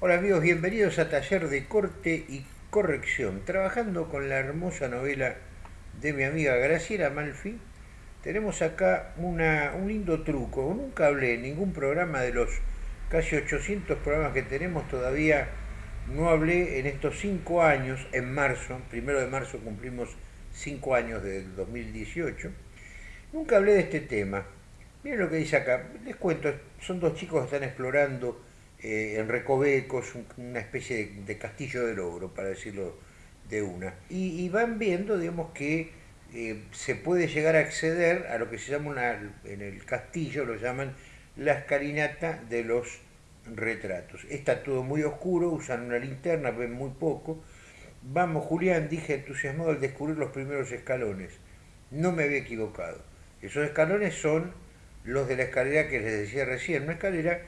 Hola amigos, bienvenidos a Taller de Corte y Corrección. Trabajando con la hermosa novela de mi amiga Graciela Malfi, tenemos acá un lindo truco. Nunca hablé en ningún programa de los casi 800 programas que tenemos, todavía no hablé en estos 5 años, en marzo, primero de marzo cumplimos 5 años del 2018, nunca hablé de este tema. Miren lo que dice acá, les cuento, son dos chicos que están explorando eh, en recovecos, una especie de, castillo del ogro, para decirlo de una. Y, van viendo, digamos, que eh, se puede llegar a acceder a lo que se llama, una, en el castillo lo llaman la escalinata de los retratos. Está todo muy oscuro, usan una linterna, ven muy poco. Vamos, Julián, dije entusiasmado al descubrir los primeros escalones. No me había equivocado. Esos escalones son los de la escalera que les decía recién, una escalera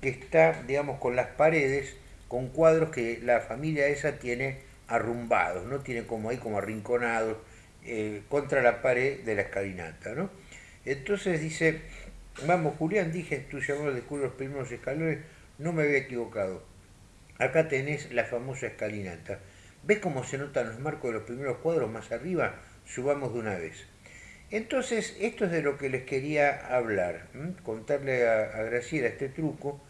que está, digamos, con las paredes, con cuadros que la familia esa tiene arrumbados, ¿no? Tiene como ahí como arrinconados eh, contra la pared de la escalinata, ¿no? Entonces dice, vamos Julián, dije entusiasmado descubrir los primeros escalones, no me había equivocado. Acá tenés la famosa escalinata. ¿Ves cómo se notan los marcos de los primeros cuadros más arriba? Subamos de una vez. Entonces, esto es de lo que les quería hablar, contarle a, Graciela este truco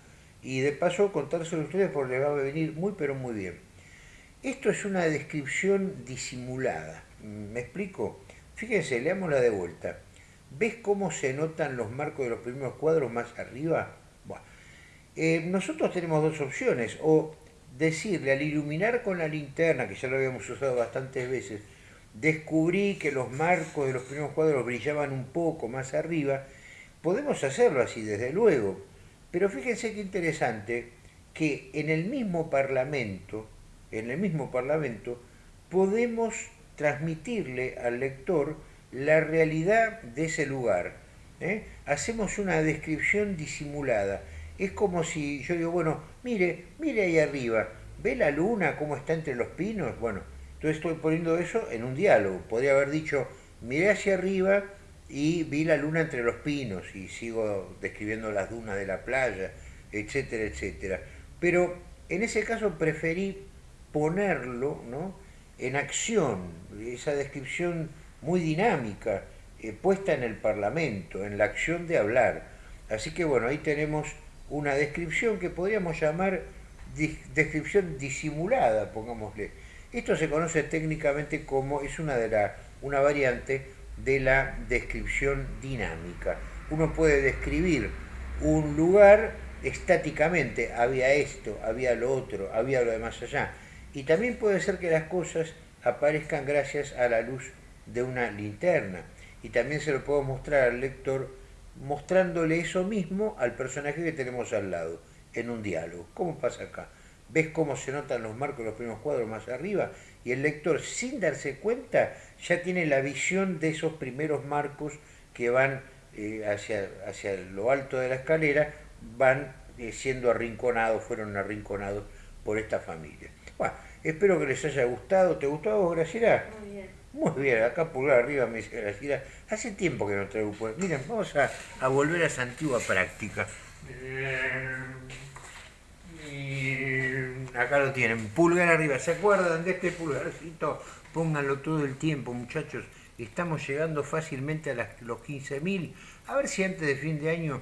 y de paso contárselo a ustedes porque les va a venir muy pero muy bien. Esto es una descripción disimulada, ¿me explico? Fíjense, leámosla de vuelta. ¿Ves cómo se notan los marcos de los primeros cuadros más arriba? Eh, nosotros tenemos dos opciones, o decirle al iluminar con la linterna, que ya lo habíamos usado bastantes veces, descubrí que los marcos de los primeros cuadros brillaban un poco más arriba, podemos hacerlo así, desde luego, pero fíjense qué interesante que en el mismo Parlamento, en el mismo Parlamento, podemos transmitirle al lector la realidad de ese lugar. ¿eh? Hacemos una descripción disimulada. Es como si yo digo, bueno, mire, mire ahí arriba, ¿ve la luna cómo está entre los pinos? Bueno, entonces estoy poniendo eso en un diálogo. Podría haber dicho, miré hacia arriba y vi la luna entre los pinos y sigo describiendo las dunas de la playa, etcétera, etcétera. Pero en ese caso preferí ponerlo ¿no? en acción, esa descripción muy dinámica, eh, puesta en el Parlamento, en la acción de hablar. Así que bueno, ahí tenemos una descripción que podríamos llamar descripción disimulada, pongámosle. Esto se conoce técnicamente como, es una, de la, una variante de la descripción dinámica. Uno puede describir un lugar estáticamente, había esto, había lo otro, había lo de más allá. Y también puede ser que las cosas aparezcan gracias a la luz de una linterna. Y también se lo puedo mostrar al lector mostrándole eso mismo al personaje que tenemos al lado, en un diálogo. ¿Cómo pasa acá? ¿Ves cómo se notan los marcos de los primeros cuadros más arriba? Y el lector, sin darse cuenta, ya tiene la visión de esos primeros marcos que van eh, hacia, hacia lo alto de la escalera, van eh, siendo arrinconados, fueron arrinconados por esta familia. Bueno, espero que les haya gustado. ¿Te gustó a vos, Graciela? Muy bien. Muy bien, acá pulgar arriba me dice Graciela. Hace tiempo que no traigo Miren, vamos a, a volver a esa antigua práctica. Acá lo tienen, pulgar arriba. ¿Se acuerdan de este pulgarcito? Pónganlo todo el tiempo, muchachos. Estamos llegando fácilmente a los 15.000. A ver si antes de fin de año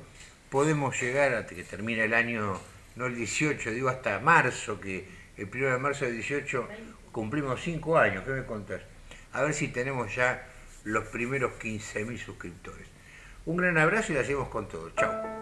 podemos llegar, hasta que termine el año, no el 18, digo hasta marzo, que el 1 de marzo del 18 cumplimos 5 años. ¿Qué me contás? A ver si tenemos ya los primeros 15.000 suscriptores. Un gran abrazo y la hacemos con todo. Chao.